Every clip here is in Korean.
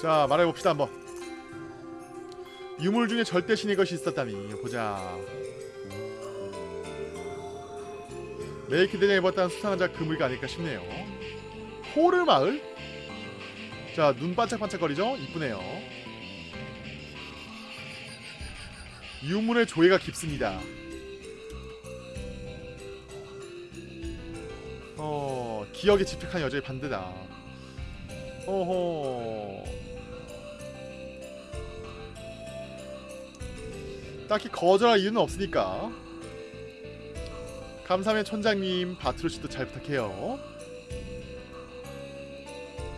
자 말해봅시다 한번. 유물 중에 절대 신의 것이 있었다니. 보자. 레이키드에 입었다는 수상한 자 그물가 아닐까 싶네요. 호르 마을? 자 눈 반짝반짝거리죠? 이쁘네요. 유물의 조예가 깊습니다. 어 기억에 집착한 여자의 반대다. 어허 딱히 거절할 이유는 없으니까. 감사면 촌장님 바트로씨도 잘 부탁해요.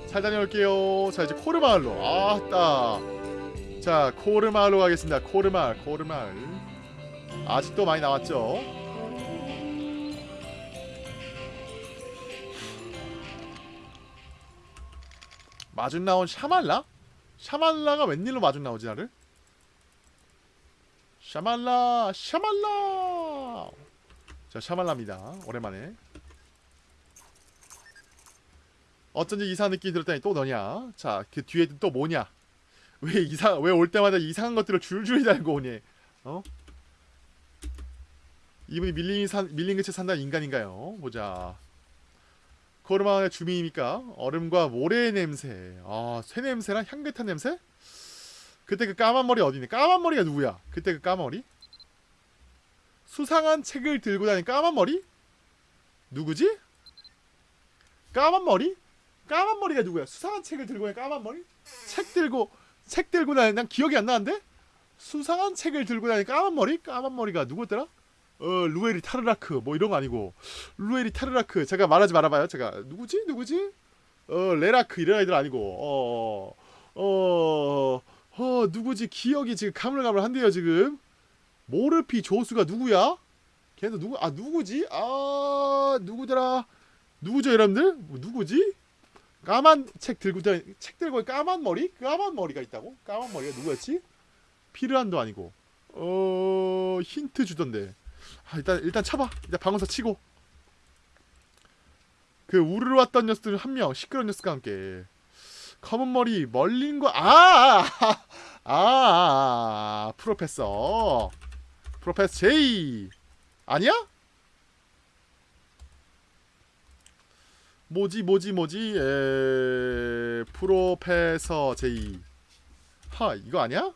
잘 다녀올게요. 자 이제 코르마을로. 아따. 자 코르마을로 가겠습니다. 코르마을 코르마을. 아직도 많이 남았죠? 마중 나온 샤말라? 샤말라가 웬일로 마중 나오지 나를? 샤말라 샤말라! 자 샤말라입니다. 오랜만에. 어쩐지 이상한 느낌이 들었다니 또 너냐? 자 그 뒤에 또 뭐냐? 왜 이상 왜 올 때마다 이상한 것들을 줄줄이 달고 오니? 어? 이분이 밀린 산 밀린 그채 산다는 인간인가요? 보자. 코르마을의 주민이니까? 얼음과 모래의 냄새. 아 쇠 냄새랑 향긋한 냄새 그때 그 까만 머리 어디니? 까만 머리가 누구야? 그때 그 까만 머리? 수상한 책을 들고 다니는 까만 머리? 누구지? 까만 머리? 까만 머리가 누구야? 수상한 책을 들고 다니는 까만 머리? 책 들고 책 들고 다니는 난 기억이 안 나는데? 수상한 책을 들고 다니는 까만 머리? 까만 머리가 누구였더라? 어 루에리 타르라크. 뭐 이런 거 아니고. 루에리 타르라크. 제가 말하지 말아봐요. 제가. 누구지? 누구지? 어 레라크. 이런 애들 아니고. 어어 어, 누구지? 기억이 지금 가물가물한데요 지금. 모르피 조수가 누구야? 걔도 누구 아 누구지? 아 누구더라? 누구죠 여러분들? 뭐, 누구지? 까만 책 들고 책 들고 까만 머리? 까만 머리가 있다고? 까만 머리가 누구였지? 피르안도 아니고. 어 힌트 주던데. 아, 일단 일단 쳐봐. 일단 방어사 치고. 그 우르르 왔던 녀석들 한 명, 시끄러운 녀석과 함께 검은 머리 멀린 거 아, 아, 프로페서, 프로페서 제이 아니야? 뭐지 뭐지 뭐지 에 프로페서 제이 하 이거 아니야?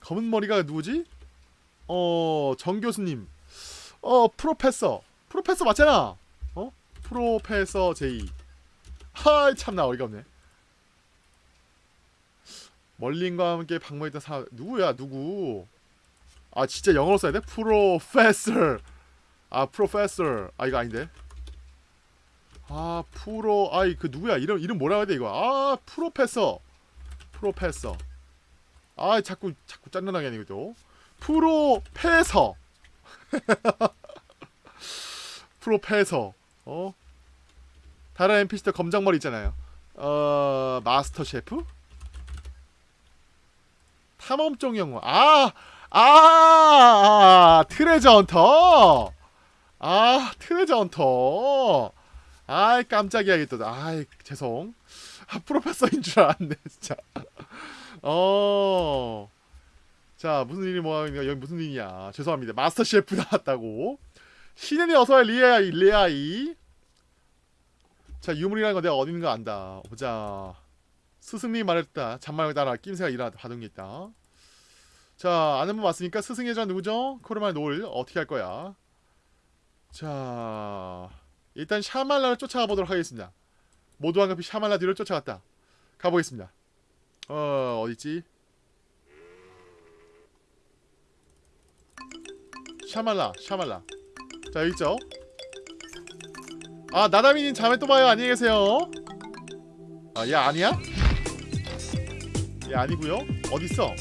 검은 머리가 누구지? 어, 정 교수님. 어, 프로페서. 프로페서 맞잖아. 어? 프로페서 제이. 하이, 참나 어이가 없네. 멀린과 함께 방문했던 사 누구야, 누구? 아, 진짜 영어로 써야 돼? 프로페서. 아, 프로페서. 아, 이거 아닌데. 아, 프로 아이 그 누구야? 이름 이름 뭐라 해야 돼, 이거? 아, 프로페서. 프로페서. 아, 자꾸 자꾸 짠난하게 하네 이거. 프로페서 프로페서 어 다른 NPC들 검정머리 있잖아요. 어 마스터 셰프? 탐험종 영웅 아아 아, 아, 트레저 헌터. 아 트레저 헌터. 아이 깜짝이야 이게 또. 아이 죄송. 아 프로페서인 줄 알았네 진짜. 어. 자 무슨 일이 뭐하니까 여기 무슨 일이냐? 죄송합니다. 마스터 셰프 나왔다고. 신현이 어서와 리아이 리아이 자 유물이라는 거 내가 어디 있는 거 안다. 보자. 스승님이 말했다. 잔말 따라 낌새가 일어났다 받은 게 있다. 자 아는 분 왔으니까 스승 예전 누구죠? 코르말 노을. 어떻게 할 거야? 자 일단 샤말라를 쫓아가 보도록 하겠습니다. 모두 한 급히 샤말라 뒤를 쫓아갔다. 가보겠습니다. 어 어딨지? 샤말라 샤말라. 자 여기 있죠 아 나다미님 잠에 또 봐요. 안녕히 계세요. 아얘 아니야? 얘 아니고요. 어딨어?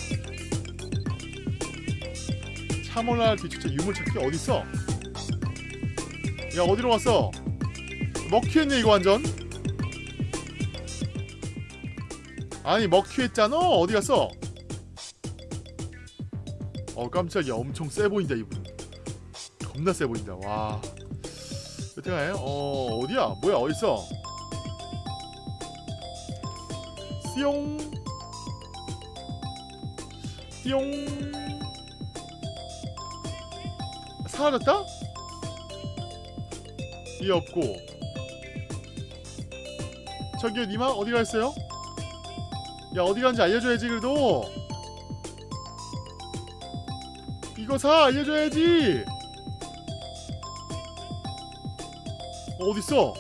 샤몰라 뒤축제 유물찾기 어딨어? 야 어디로 갔어? 먹튀했네 이거 완전. 아니 먹튀했잖아. 어디 갔어? 어 깜짝이야. 엄청 세 보인다 이분. 겁나 세 보인다. 와 여튼간에 어 어디야? 뭐야 어딨어? 띠용. 띠용. 사라졌다? 이 없고. 저기요 니마 어디 갔어요? 야 어디 갔는지 알려줘야지 그래도. 이거 사 알려줘야지 어, 어딨어?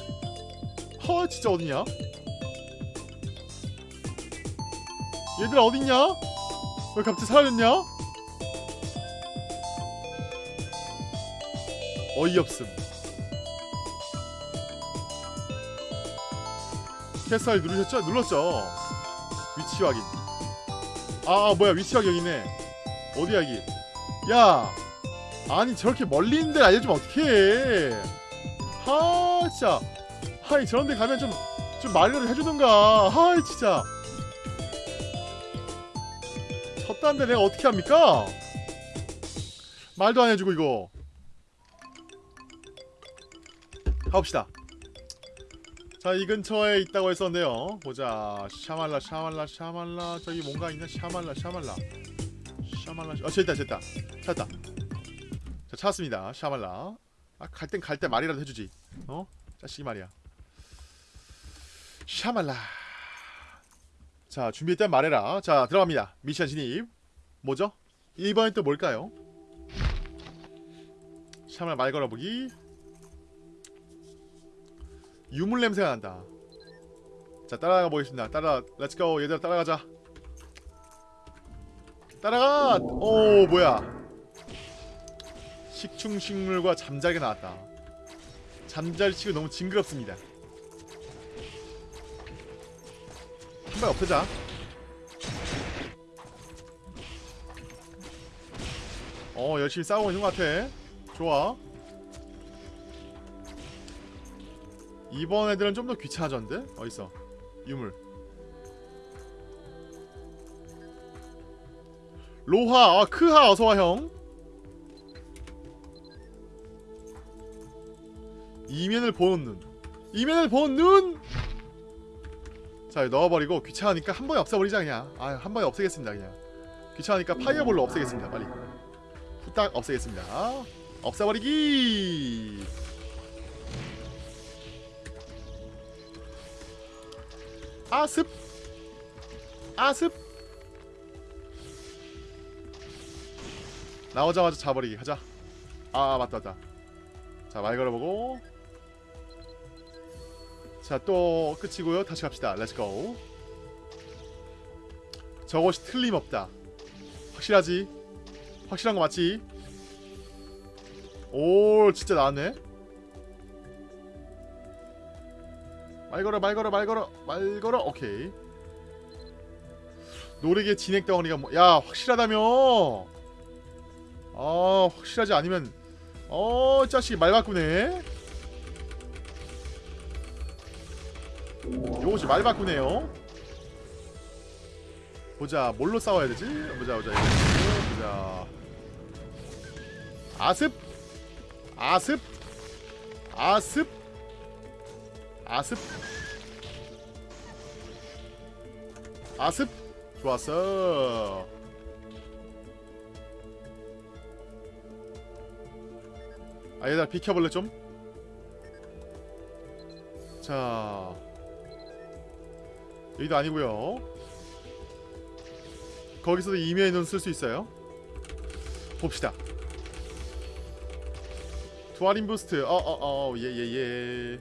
허 진짜 어딨냐? 얘들아 어딨냐? 왜 갑자기 사라졌냐? 어이없음 캐스알 누르셨죠? 눌렀죠 위치 확인 아, 아 뭐야 위치 확인 여기네 어디야 여기 야 아니 저렇게 멀리 있는 데를 알려주면 어떡해 하 진짜. 하이 저런 데 가면 좀 좀 말이라도 해주던가. 하이 진짜. 쳤다는데 내가 어떻게 합니까? 말도 안 해주고 이거. 가봅시다. 자 이 근처에 있다고 했었는데요. 보자. 샤말라 샤말라 샤말라. 저기 뭔가 있나? 샤말라 샤말라. 샤말라 어 저기 있다 저기 있다. 찾았다. 자 찾았습니다. 샤말라. 아 갈 땐 갈 때 말이라도 해주지 어? 자식이 말이야. 샤말라. 자 준비했다면 말해라. 자 들어갑니다. 미션 진입. 뭐죠? 1번은 또 뭘까요? 샤말라 말 걸어보기. 유물 냄새가 난다. 자 따라가 보겠습니다. 따라 let's go 얘들아 따라가자. 따라가! 오 뭐야? 식충식물과 잠자리가 나왔다 잠자리치고 너무 징그럽습니다. 한발 없애자. 어 열심히 싸우고 있는 것 같아. 좋아. 이번 애들은 좀 더 귀찮아졌는데? 어딨어? 유물. 로하 아 크하 어서와 형 이면을 보는 눈 이면을 보는 눈! 자 넣어버리고 귀찮으니까 한 번에 없애버리자 그냥. 아한 번에 없애겠습니다 그냥. 귀찮으니까 파이어볼로 없애겠습니다 빨리. 후딱 없애겠습니다. 없애버리기! 아습! 아습! 나오자마자 자버리기. 하자. 아 맞다 맞다. 자 말 걸어보고 자 또 끝이고요. 다시 갑시다. let's go 저것이 틀림없다. 확실하지? 확실한 거 맞지? 오 진짜 나왔네. 말 걸어 말 걸어 말 걸어 말 걸어. 오케이. 노래계 진액 덩어리가 뭐 야 확실하다며. 아 확실하지 않으면. 어 자식 말 바꾸네 요것이 말 바꾸네요. 보자 뭘로 싸워야 되지? 보자 보자 보자. 아습. 아습. 아습. 아습. 아습. 좋았어. 아 얘들아 비켜볼래 좀? 자 여기도 아니고요. 거기서도 이면의 눈 쓸 수 있어요. 봅시다. 두알인 boost. 어어어 예예예.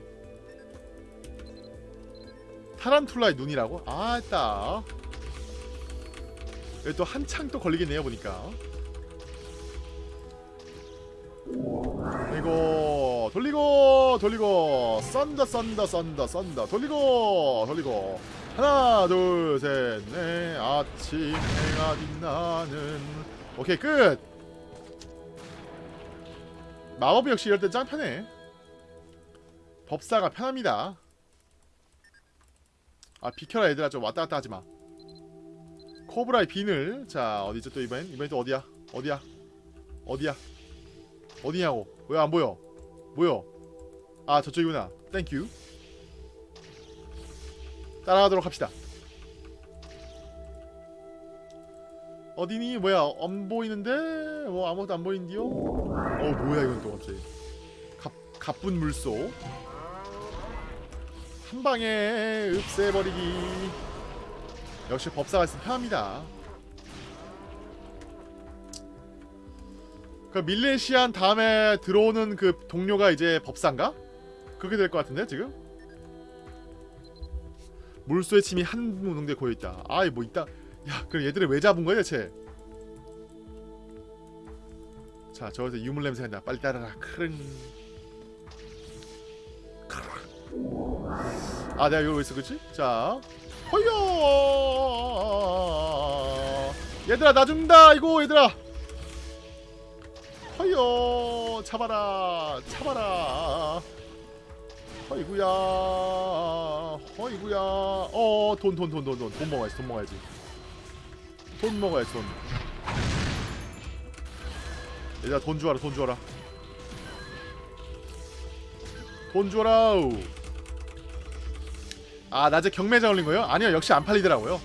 타란툴라의 눈이라고? 아따 여기 또 한창 또 걸리겠네요 보니까. 돌리고 돌리고 돌리고. thunder thunder thunder thunder. 돌리고 돌리고 하나 둘셋넷. 아침 해가 빛나는. 오케이 끝. 마법 역시 이럴 땐 짱 편해. 법사가 편합니다. 아 비켜라 얘들아. 좀 왔다갔다 하지마. 코브라의 비늘. 자 어디죠 또 이번엔? 이번엔 또 어디야? 어디야? 어디야? 어디냐고. 왜 안 보여? 뭐여? 아 저쪽이구나. thank you 따라가도록 합시다. 어디니? 뭐야? 안 보이는데? 뭐 아무것도 안 보이는데요? 어 뭐야 이건 또 갑자기. 갑, 가쁜 물소. 한 방에 흡수해버리기. 역시 법사가 있으면 편합니다. 그 밀레시안 다음에 들어오는 그 동료가 이제 법사인가? 그렇게 될 것 같은데 지금? 물소의 침이 한 농대에 고여있다. 아이 뭐 있다 야 그럼 얘들을 왜 잡은 거야 대체 자 저기서 유물 냄새 난다 빨리 따라라. 크릉. 아 내가 이러고 있어 그치? 자 허여! 얘들아 나 죽는다. 이거 얘들아. 허여 잡아라. 잡아라. 허이구야 허이구야. 어 돈 돈 돈 돈 돈. 돈 먹어야지 돈 먹어야지. 돈 먹어야지 돈. 얘들아 돈 주어라 돈 주어라. 돈 주어라 아 낮에 경매장 올린 거예요? 아니요 역시 안 팔리더라고요.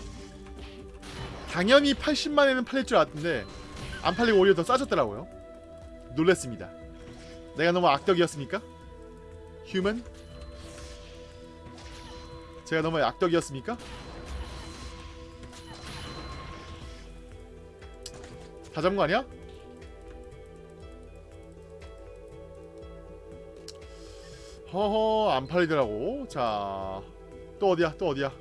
당연히 80만에는 팔릴 줄 알았는데 안 팔리고 오히려 더 싸졌더라고요. 놀랬습니다. 내가 너무 악덕이었습니까? 휴먼? 제가 너무 악덕이었습니까? 다 잡은 거 아니야? 허허 안 팔리더라고. 자 또 어디야? 또 어디야?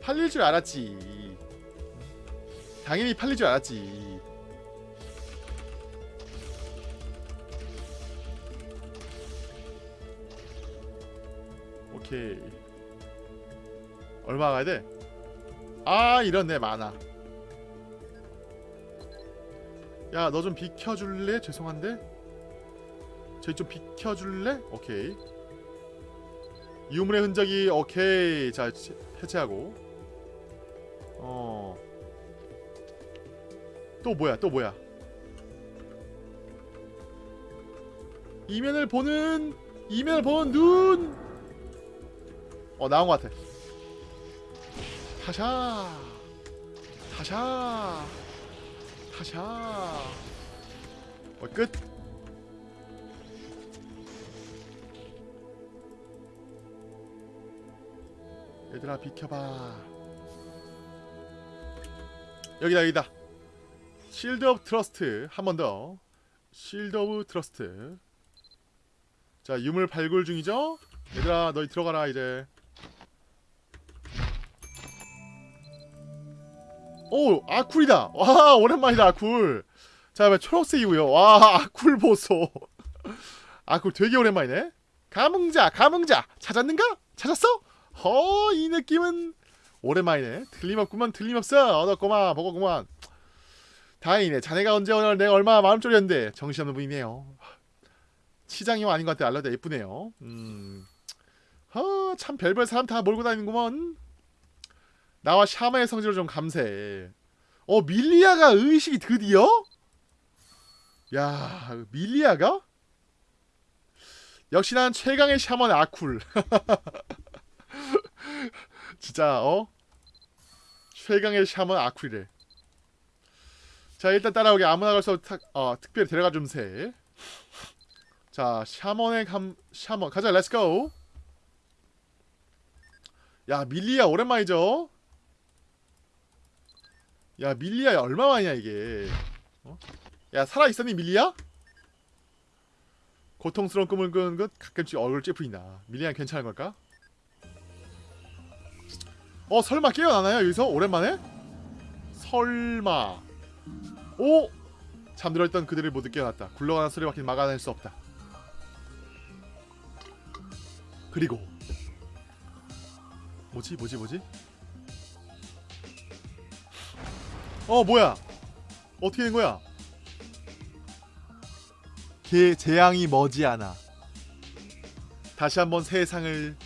팔릴 줄 알았지. 당연히 팔릴 줄 알았지 오케이. 얼마 가야 돼? 아 이런데 많아. 야 너 좀 비켜줄래? 죄송한데? 저기 좀 비켜줄래? 오케이. 유물의 흔적이 오케이. 자 치- 해체하고. 어 또 뭐야 또 뭐야? 이면을 보는 이면을 보는 눈 어 나온 것 같아. 타샤. 타샤. 타샤. 어, 끝. 얘들아 비켜봐. 여기다 여기다. Shield of Trust 한 번 더. Shield of Trust 자 유물 발굴 중이죠? 얘들아 너희 들어가라 이제 오 아쿨이다 와 오랜만이다 아쿨 자 초록색이고요 와 아쿨 보소 아쿨 되게 오랜만이네 감흥자 감흥자 찾았는가? 찾았어? 허, 이 느낌은 오랜만이네. 틀림없구만, 틀림없어. 얻었구만, 먹었구만. 다행이네. 자네가 언제 오늘 내가 얼마나 마음 졸였는데 정신없는 분이네요. 치장이 아닌 것 같아. 알라다 예쁘네요. 음, 허, 참 별별 사람 다 몰고 다니는구먼. 나와 샤마의 성질을 좀 감사해. 어, 밀리아가 의식이 드디어? 야, 밀리아가? 역시 난 최강의 샤먼 아쿨. 진짜 어 최강의 샤먼 아쿨이래. 자 일단 따라오게 아무나 가서 탁, 어, 특별히 데려가 줌세. 자 샤먼의 감 샤먼 가자 let's go. 야 밀리아 오랜만이죠. 야 밀리아 얼마 만이야 이게. 어? 야 살아 있었니 밀리아? 고통스러운 꿈을 꾸는 것 가끔씩 얼굴 찌푸린다. 밀리아 괜찮은 걸까? 어 설마 깨어나나요 여기서 오랜만에? 설마 오 잠들어 있던 그들을 모두 깨어났다 굴러가는 소리밖에 막아낼 수 없다 그리고 뭐지 뭐지 뭐지 어 뭐야? 어떻게 된 거야? 개 재앙이 머지않아. 다시 한번 세상을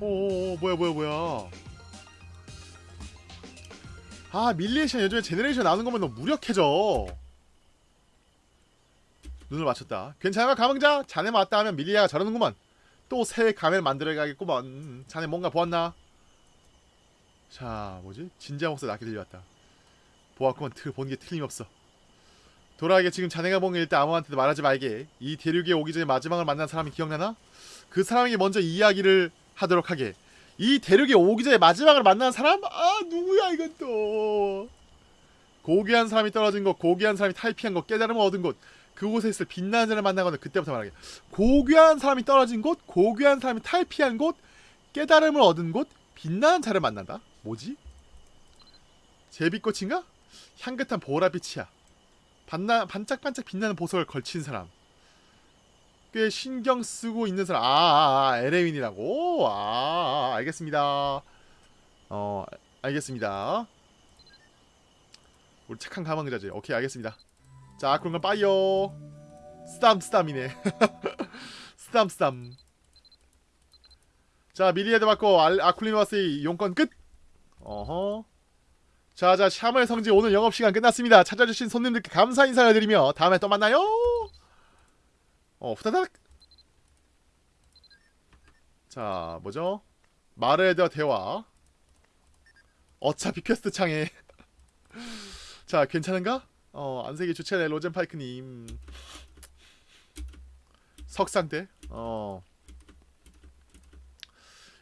오오오 뭐야 뭐야 뭐야? 아 밀리에이션 요즘에 제네레이션 나오는 거면 너무 무력해져. 눈을 맞췄다. 괜찮아 감흥자? 자네 맞다 하면 밀리아가 저러는구만 또새 가면 만들어가겠구먼 자네 뭔가 보았나? 자 뭐지? 진지한 목소리 낮게 들려왔다 보았구먼 트, 본게 틀림없어 돌아가게 지금 자네가 본 게 일단 아무한테도 말하지 말게 이 대륙에 오기 전에 마지막을 만난 사람이 기억나나? 그 사람에게 먼저 이야기를 하도록 하게 이 대륙에 오기 전에 마지막을 만난 사람? 아 누구야 이건 또 고귀한 사람이 떨어진 곳 고귀한 사람이 탈피한 곳 깨달음을 얻은 곳 그곳에 있을 빛나는 자를 만나거든 그때부터 말하게 고귀한 사람이 떨어진 곳 고귀한 사람이 탈피한 곳 깨달음을 얻은 곳 빛나는 자를 만난다. 뭐지? 제비꽃인가? 향긋한 보라빛이야. 반나, 반짝반짝 빛나는 보석을 걸친 사람. 꽤 신경 쓰고 있는 사람. 아, 아, 아 에레윈이라고? 아, 아 알겠습니다. 어 알겠습니다. 우리 착한 가방 그자지. 오케이 알겠습니다 자 그런 건 빠이요. 스담 스담이네. 스담 스담. 자 미리에드 받고 알- 아쿨리마스의 용건 끝! 어허. 자자 샤머의 성지 오늘 영업시간 끝났습니다. 찾아주신 손님들께 감사 인사를 드리며 다음에 또 만나요! 어 후다닥! 자 뭐죠? 마르에드와 대화. 어차피 퀘스트 창에. 자 괜찮은가? 어 안색이 주체네 로젠파이크님. 석상대? 어.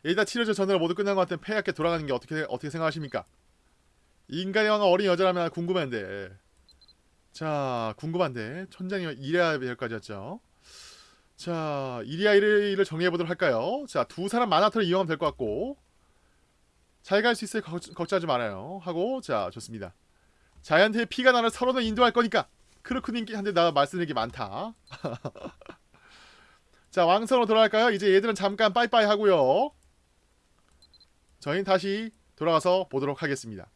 일단 치료제 전화를 모두 끝난 것 같은 폐하께 돌아가는 게 어떻게 어떻게 생각하십니까? 인간의 왕은 어린 여자라면 궁금한데. 자 궁금한데. 천장이 이래야 될 까지였죠. 자 이리아 이를 정리해보도록 할까요? 자 두 사람 마나토를 이용하면 될 것 같고. 잘 갈 수 있을 걱- 걱정하지 말아요. 하고 자 좋습니다 자이언트의 피가 나를 서로는 인도할 거니까 크루크님한테 나 말씀드릴 게 많다 자 왕성으로 돌아갈까요 이제 얘들은 잠깐 빠이빠이 하고요 저희는 다시 돌아가서 보도록 하겠습니다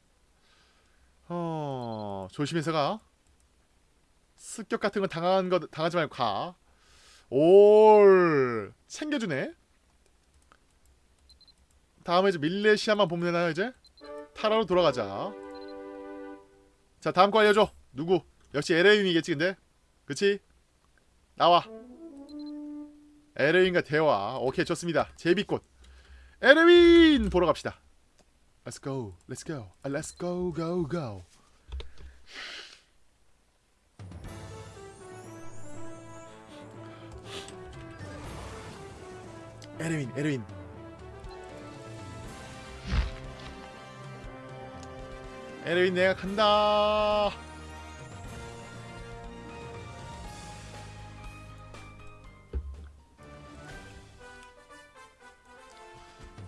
어 조심해서 가 습격 같은 거 당한 거 당하지 말고 가. 올 챙겨주네. 다음에 이제 밀레시아만 보면 되나요 이제? 타라로 돌아가자. 자 다음 거 알려줘. 누구? 역시 에레윈이겠지 근데. 그치? 나와. 에레윈과 대화. 오케이 좋습니다. 제비꽃. 에레윈 보러 갑시다. Let's go. Let's go. 아, Let's go go go. 에르윈 에르윈 에르윈 내가 간다.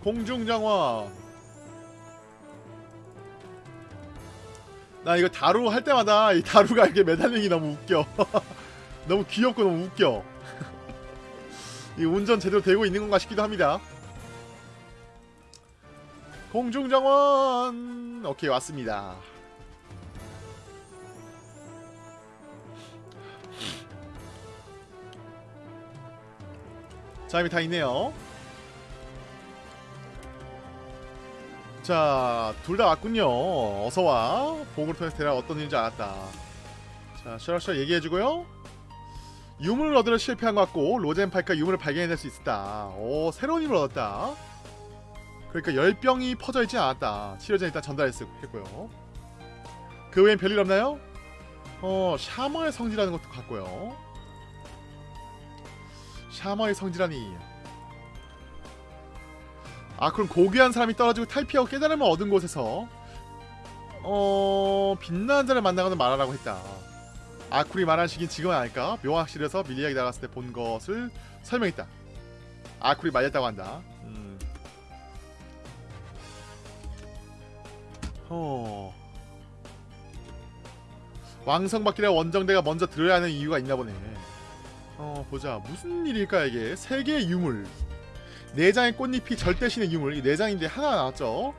공중정화. 나 이거 다루 할 때마다 이 다루가 이렇게 매달리는 게 너무 웃겨. 너무 귀엽고 너무 웃겨. 이 운전 제대로 되고 있는 건가 싶기도 합니다. 공중정원 오케이 왔습니다. 자 이미 다 있네요. 자 둘 다 왔군요. 어서 와. 보고를 통해서 대략 어떤 일인지 알았다. 자 셔라셔 얘기해주고요. 유물을 얻으려 실패한 것 같고 로젠파이크가 유물을 발견해낼 수 있다. 오 새로운 힘을 얻었다. 그러니까 열병이 퍼져 있지 않았다. 치료제 일단 전달했고요. 그 외엔 별일 없나요? 어 샤머의 성지라는 것도 같고요. 샤머의 성지라니. 아 그럼 고귀한 사람이 떨어지고 탈피하고 깨달음을 얻은 곳에서 어 빛나는 자를 만나거나 말하라고 했다. 아쿨이 말한 시긴 지금은 아닐까? 묘학실에서 밀리아기 나갔을 때 본 것을 설명했다. 아쿨이 말렸다고 한다. 어. 왕성받기라 원정대가 먼저 들어야 하는 이유가 있나 보네. 어 보자 무슨 일일까 이게 세 개의 유물 네 장의 꽃잎이 절대신의 유물 이네 장인데 하나 나왔죠.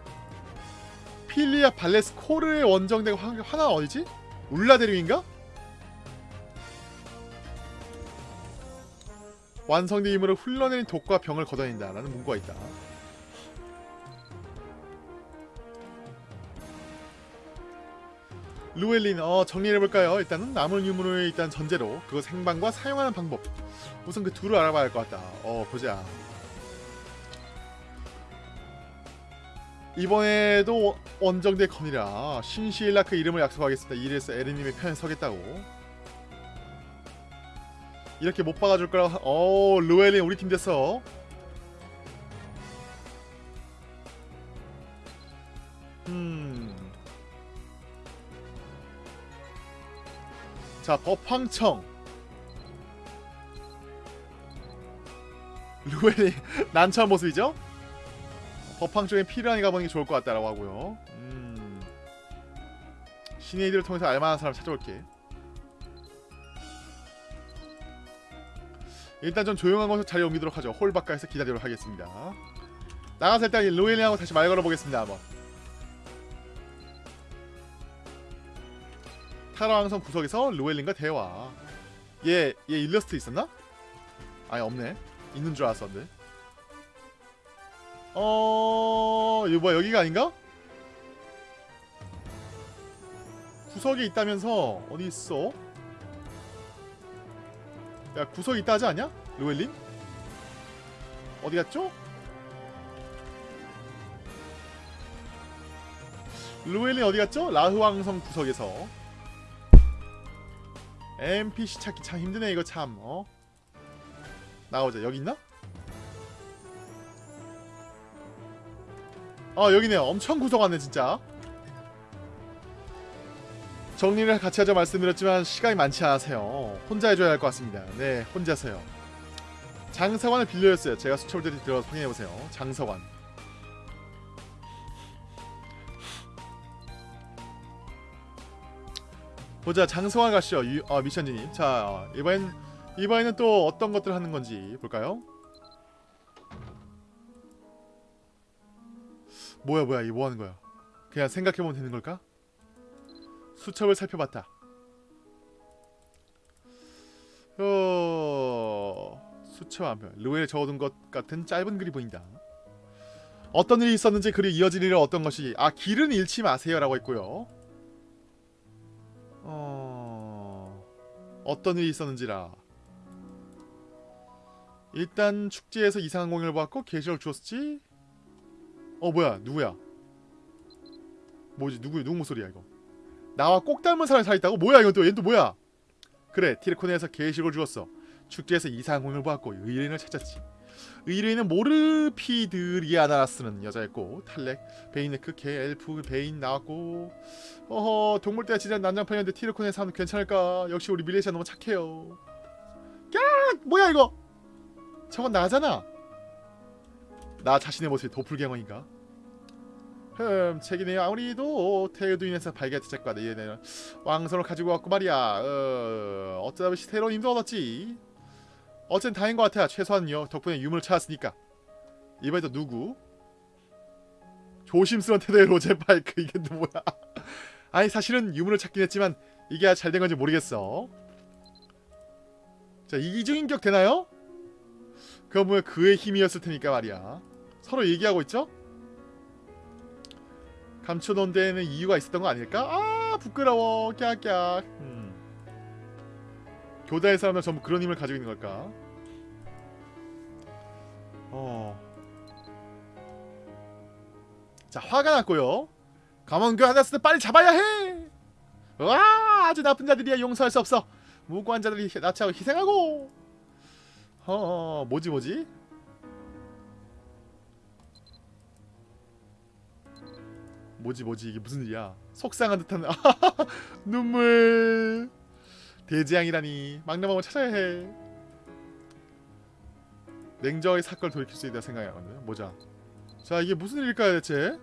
필리아 발레스 코르의 원정대가 하- 하나 어디지? 울라데르인가? 완성된 힘으로 흘러내린 독과 병을 걷어낸다 라는 문구가 있다 루엘린 어 정리해볼까요? 일단은 남은 유물을 일단 전제로 그거 생방과 사용하는 방법. 우선 그 둘을 알아봐야 할 것 같다. 어 보자. 이번에도 원정대 건이라 신시일라크 그 이름을 약속하겠습니다. 이래서 에르님의 편에 서겠다고. 이렇게 못 박아줄 거라고 어 루엘린 우리 팀 됐어. 자, 법황청. 루엘이 난처한 모습이죠? 법황청에 필요한 가보는 게 좋을 것 같다라고 하고요. 음. 신의들을 통해서 알만한 사람 찾아올게. 일단 좀 조용한 곳으로 자리 옮기도록 하죠. 홀 바깥에서 기다리도록 하겠습니다. 나가서 일단 로엘링하고 다시 말 걸어보겠습니다. 한번. 타라 왕성 구석에서 로엘링과 대화. 얘, 얘 일러스트 있었나? 아니 없네. 있는 줄 알았었는데. 어... 이거 뭐야 여기가 아닌가? 구석에 있다면서 어디 있어? 야 구석에 있다 하지 않냐? 로엘린? 어디 갔죠? 로엘린 어디 갔죠? 라흐왕성 구석에서 NPC 찾기. 참 힘드네 이거 참 어? 나오자. 여기 있나? 아 여기네요 엄청 구석 안네 진짜. 정리를 같이 하자 말씀드렸지만 시간이 많지 않아서요. 혼자 해줘야 할 것 같습니다. 네 혼자서요. 장서관을 빌려줬어요. 제가 수첩들이 들어가서 확인해보세요. 장서관 보자 장서관 가시죠 유, 어, 미션진님 자 이번엔 이번에는 또 어떤 것들 하는 건지 볼까요? 뭐야 뭐야 이 뭐 하는 거야? 그냥 생각해보면 되는 걸까? 수첩을 살펴봤다. 어... 수첩 한편 루엘에 적어둔 것 같은 짧은 글이 보인다. 어떤 일이 있었는지 글이 이어질 일은 어떤 것이 아 길은 잃지 마세요 라고 했고요. 어떤 일이 있었는지라. 일단 축제에서 이상한 공연을 보았고 게시를 주었지? 어 뭐야 누구야? 뭐지 누구 누구 목소리야 이거? 나와 꼭 닮은 사람이 살아있다고? 뭐야 이건 또 얘는 또 뭐야? 그래 티르코네에서 게시를 주었어. 축제에서 이상한 공연을 보았고 의뢰인을 찾았지 의뢰인은 모르피드리아나라스는 여자였고 탈렉, 베이네크, 개, 엘프, 베인 나왔고 어허 동물대가 진짜 난장판이었는데 티르코네 사람 괜찮을까? 역시 우리 밀레시아 너무 착해요. 야 뭐야 이거? 저건 나잖아. 나 자신의 모습이 도플갱어인가? 흠 책이네요. 아무리도 테두인에서 발견했던 책과 얘네는 왕성을 가지고 왔고 말이야. 어, 어쩌다 새로운 힘도 얻었지 어쨌든 다행인 것 같아 최소한요 덕분에 유물을 찾았으니까 이번에 또 누구? 조심스러운 태도의 로제 파이크 이게 또 뭐야 아니 사실은 유물을 찾긴 했지만 이게 잘 된 건지 모르겠어 자 이중인격 되나요? 그건 뭐야 그의 힘이었을 테니까 말이야 서로 얘기하고 있죠? 감춰놓은 데에는 이유가 있었던 거 아닐까? 아 부끄러워 깍깍 음. 교다의 사람들 전부 그런 힘을 가지고 있는 걸까? 어. 자 화가 났고요 감원 그 하나스는 빨리 잡아야 해! 와 아주 나쁜 자들이야 용서할 수 없어 무고한 자들이 나치하고 희생하고 어 뭐지 뭐지? 뭐지 뭐지 이게 무슨 일이야 속상한 듯한 눈물 대재앙이라니. 막내맘을 찾아야 해. 냉정하게 사건을 돌이킬 수 있다 생각하거든요. 보자. 자 이게 무슨 일일까요 대체?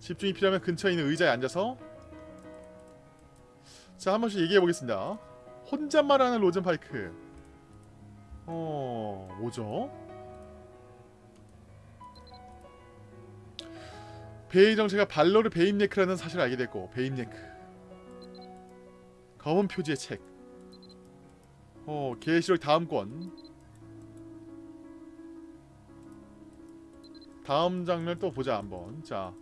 집중이 필요하면 근처에 있는 의자에 앉아서. 자 한 번씩 얘기해 보겠습니다. 혼잣말하는 로젠 파이크. 어 뭐죠? 베이 정체가 발로르 베임네크라는 사실을 알게 됐고 베임네크 검은 표지의 책 어, 계시록 다음 권 다음 장면 또 보자 한번 자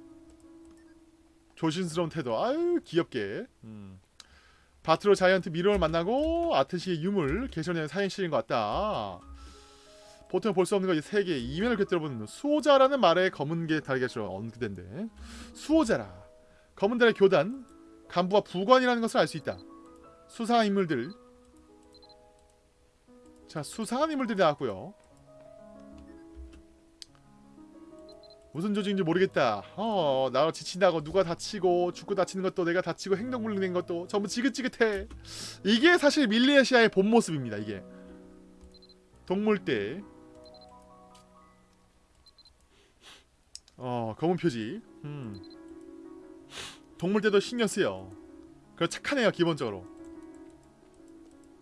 조심스러운 태도 아유 귀엽게 음. 바트로 자이언트 미로를 만나고 아트시의 유물 개선의 사행실인 것 같다 보통 볼 수 없는 거세 개. 이면을 곁들여 보는 수호자라는 말에 검은 게 달걀처럼 언급된데 수호자라. 검은 달의 교단 간부와 부관이라는 것을 알 수 있다. 수상한 인물들. 자 수상한 인물들이 나왔고요. 무슨 조직인지 모르겠다. 어, 나로 지친다고 누가 다치고 죽고 다치는 것도 내가 다치고 행동 불능된 것도 전부 지긋지긋해. 이게 사실 밀레시아의 본 모습입니다. 이게 동물대. 어, 검은 표지. 음. 동물대도 신경 쓰여. 그 착하네요 기본적으로.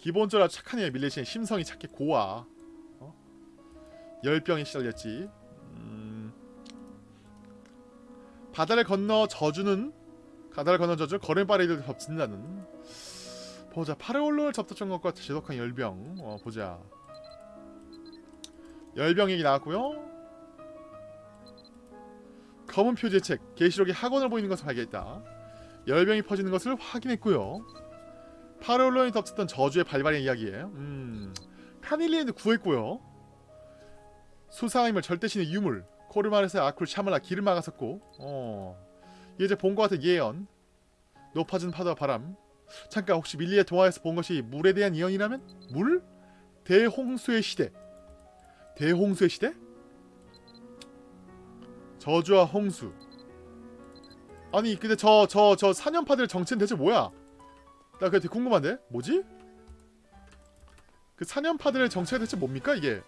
기본적으로 착하네요 밀레시아 심성이 착해 고와. 어? 열병에 시달렸지. 음. 바다를 건너 저주는 바다를 건너 저주 거름바리를 덮친다는 보자 파르올로를 접촉한 것과 지독한 열병 어 보자 열병 얘기 나왔고요 검은 표지의 책 계시록이 학원을 보이는 것을 발견했다 열병이 퍼지는 것을 확인했고요 파르올로에 덮쳤던 저주의 발발의 이야기에 음. 카닐리엔도 구했고요. 수상임을 절대신의 유물. 코르마르스의 아쿨 샤말라 길을 막았었고. 어. 이제 본 것 같은 예언. 높아진 파도와 바람. 잠깐 혹시 밀리의 동화에서 본 것이 물에 대한 예언이라면? 물? 대홍수의 시대. 대홍수의 시대? 저주와 홍수. 아니 근데 저 저 저 사년파들 정체는 대체 뭐야? 나 그게 되게 궁금한데? 뭐지? 그 사년파들의 정체가 대체 뭡니까 이게?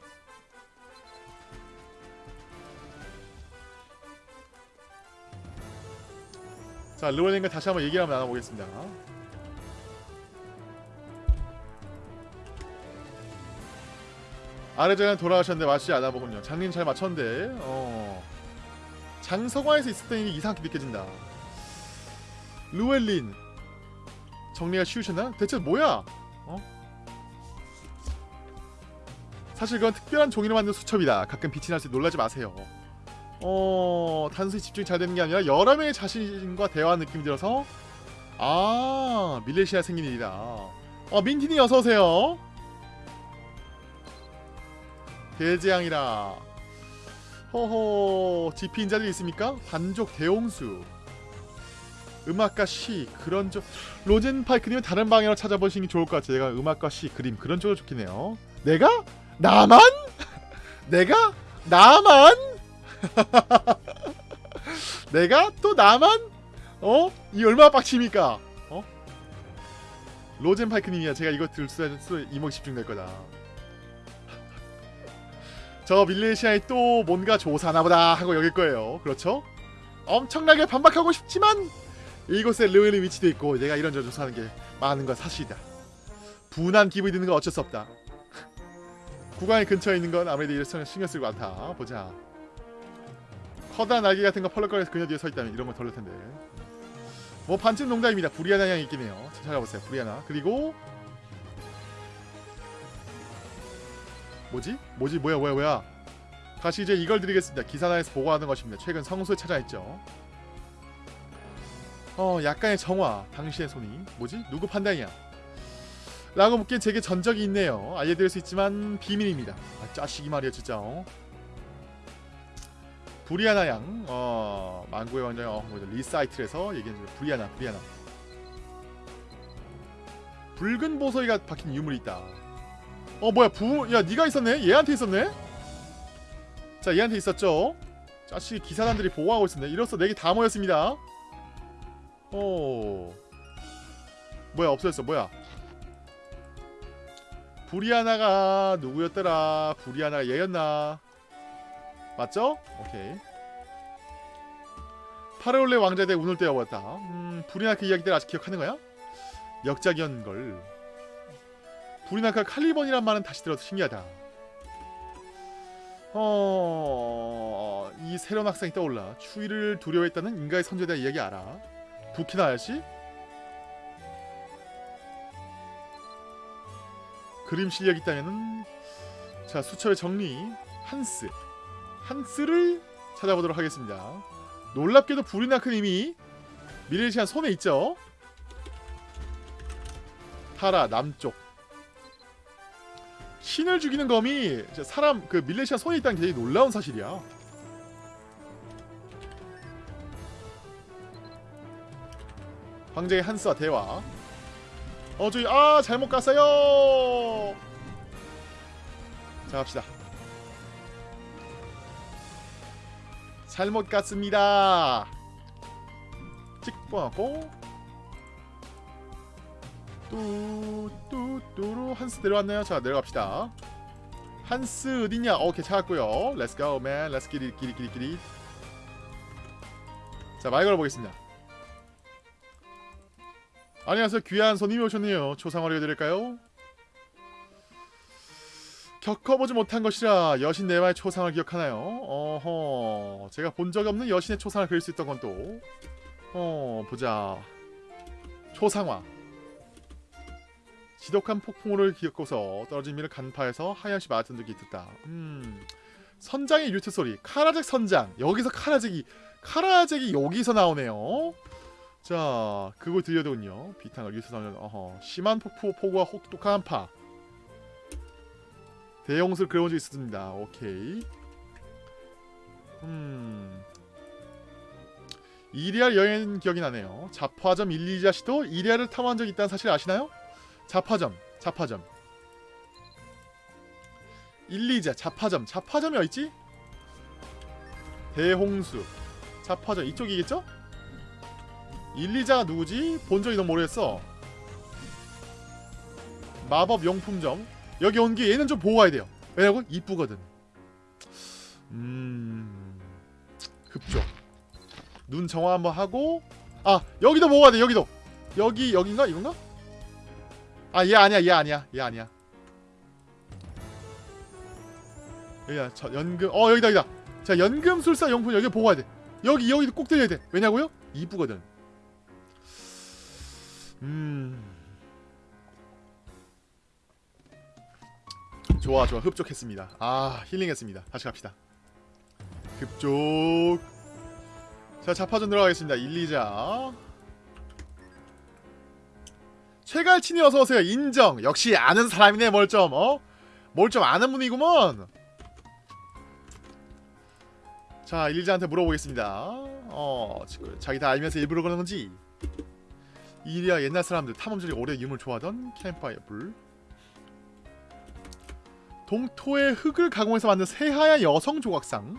자, 르원님과 다시 한번 얘기를 한번 나눠보겠습니다. 아래전에 돌아가셨는데 맞지 않아 보군요. 장님 잘 맞췄는데, 어. 장서관에서 있었던 일이 이상하게 느껴진다. 루엘린. 정리가 쉬우셨나? 대체 뭐야? 어? 사실 그건 특별한 종이로 만든 수첩이다. 가끔 빛이 날 때 놀라지 마세요. 어 단순히 집중이 잘 되는 게 아니라 여러 명의 자신과 대화하는 느낌이 들어서 아 밀레시아 생긴 일이다 어 민티니 어서오세요 대재앙이라 허허 지피 인자들이 있습니까? 반족 대홍수 음악과 시 그런 쪽 로젠 파이크님은 다른 방향으로 찾아보시는 게 좋을 것 같아요 제가 음악과 시 그림 그런 쪽으로 좋겠네요 내가? 나만? 내가? 나만? 내가 또 나만 어? 이 얼마나 빡칩니까? 어? 로젠 파이크님이야 제가 이거 들수 이목 집중될 거다 저 밀레시아에 또 뭔가 조사하나보다 하고 여길 거예요 그렇죠? 엄청나게 반박하고 싶지만 이곳에 르웰의 위치도 있고 내가 이런저런 조사하는 게 많은 건 사실이다 분한 기분이 드는 건 어쩔 수 없다 구간의 근처에 있는 건 아무래도 이래서 신경 쓰고 많다 보자 커다란 날개 같은 거 펄럭거려서 그녀 뒤에 서 있다면 이런 건 덜릴 텐데. 뭐 반쯤 농담입니다. 부리아나 향이 있긴 해요. 찾아보세요. 부리아나. 그리고 뭐지? 뭐지? 뭐야 뭐야 뭐야? 다시 이제 이걸 드리겠습니다. 기사나에서 보고하는 것입니다. 최근 성수에 찾아있죠. 어 약간의 정화. 당신의 손이 뭐지? 누구 판단이야? 라고 묻기엔 제게 전적이 있네요. 알려드릴 수 있지만 비밀입니다. 아 짜식이 말이야 진짜. 어? 브리아나 양, 어, 망고의 왕자, 어, 뭐죠, 리사이틀에서 얘기했는데 브리아나, 브리아나. 붉은 보석이가 박힌 유물이 있다. 어, 뭐야, 부, 야, 네가 있었네? 얘한테 있었네? 자, 얘한테 있었죠? 자식 기사단들이 보호하고 있었네. 이로써 네개 다 모였습니다. 어, 뭐야, 없어졌어, 뭐야? 브리아나가 누구였더라? 브리아나가 얘였나? 맞죠? 오케이 파레올레 왕자에 대해 운을 떼어보았다 음, 불이나크 이야기들 아직 기억하는 거야? 역작이었걸 불이나크 칼리번이란 말은 다시 들어도 신기하다 어... 이 새로운 학생이 떠올라 추위를 두려워했다는 인가의 선조에 대한 이야기 알아? 부키나 아저씨? 그림 실력이 있다면은 자 수첩의 정리 한스 한스를 찾아보도록 하겠습니다. 놀랍게도 부리나크님이 미래시안 손에 있죠. 타라 남쪽 신을 죽이는 검이 사람 그 밀레시아 손에 있다는 게 되게 놀라운 사실이야. 황제의 한스와 대화. 어 저기 아 잘못 갔어요. 자 갑시다. 잘못 갔습니다. 찍고 뚜뚜뚜루 한스 내려왔나요? 자 내려갑시다. 한스 어딨냐? 오케이 찾았고요. Get it, get it, get it, get it. 자말 걸어보겠습니다. 안녕하세요. 귀한 손님이 오셨네요. 초상화를 해드릴까요? 겪어보지 못한 것이라 여신 내와의 초상을 기억하나요? 어허 제가 본 적이 없는 여신의 초상을 그릴 수 있던 건 또 어 보자 초상화 지독한 폭풍우를 기억고서 떨어진 미를 간파해서 하얀시 맞은 듯이 듣다 음 선장의 유트 소리 카라잭 선장 여기서 카라잭이 카라잭이 여기서 나오네요 자 그걸 들려더군요 유트 나오는 어허 심한 폭포 폭우와 혹독한 한파 대형술 그려본 적 있습니다. 오케이. 음. 이리알 여행 기억이 나네요. 자파점 일리자 씨도 이리알을 탐험한 적 있다는 사실 아시나요? 자파점, 자파점. 일리자, 자파점, 자파점이 어딨지? 대홍수, 자파점 이쪽이겠죠? 일리자가 누구지? 본 적이 너무 오래됐어. 마법 용품점, 여기 온 게 얘는 좀 보고 가야 돼요. 왜냐고? 이쁘거든. 음. 급조. 눈 정화 한번 하고 아, 여기도 보고 가야 돼. 여기도. 여기 여긴가? 이건가? 아, 얘 아니야. 얘 아니야. 얘 아니야. 여기야. 저 연금. 어, 여기다. 여기다. 자, 연금술사 용품 여기 보고 가야 돼. 여기 여기도 꼭 들려야 돼. 왜냐고요? 이쁘거든. 음. 좋아 좋아. 흡족했습니다. 아 힐링했습니다. 다시 갑시다. 급족. 자 자파전 들어가겠습니다. 1, 2자. 최갈친이 어서오세요. 인정. 역시 아는 사람이네 뭘좀 어? 뭘좀 아는 분이구먼. 자 1자한테 물어보겠습니다. 어 자기 다 알면서 일부러 그러는 건지 이리야 옛날 사람들 탐험들이 오래 유물 좋아하던 캠파이어 불. 동토의 흙을 가공해서 만든 새하얀 여성 조각상.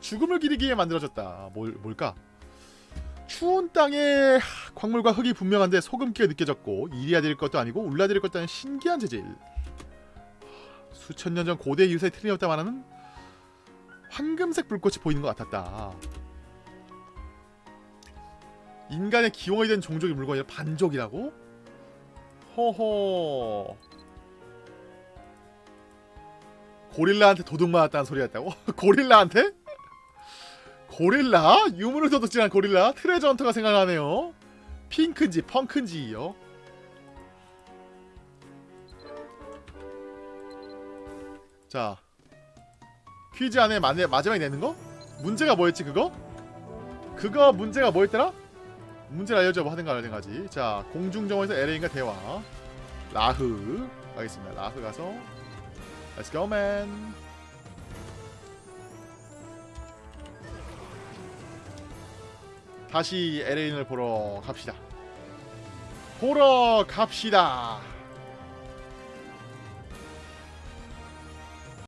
죽음을 기리기 위해 만들어졌다. 뭘, 뭘까? 추운 땅에 광물과 흙이 분명한데 소금기가 느껴졌고 이리아될 것도 아니고 울라될 것도 아닌 신기한 재질. 수천 년 전 고대 유사의 틀림없다 말하는 황금색 불꽃이 보이는 것 같았다 인간의 기원이 된 종족의 물건이 반족이라고? 허허 고릴라한테 도둑 맞았다는 소리였다고? 고릴라한테? 고릴라? 유물을 도둑질한 고릴라? 트레저 헌터가 생각나네요 핑크인지 펑크인지요 자 퀴즈 안에 마, 마지막에 내는 거? 문제가 뭐였지 그거? 그거 문제가 뭐였더라? 문제를 알려줘 뭐 하든가 말든가지 자 공중정원에서 LA인과 대화 라흐 가겠습니다 라흐 가서 Let's go, man. 다시 에레인을 보러 갑시다. 보러 갑시다.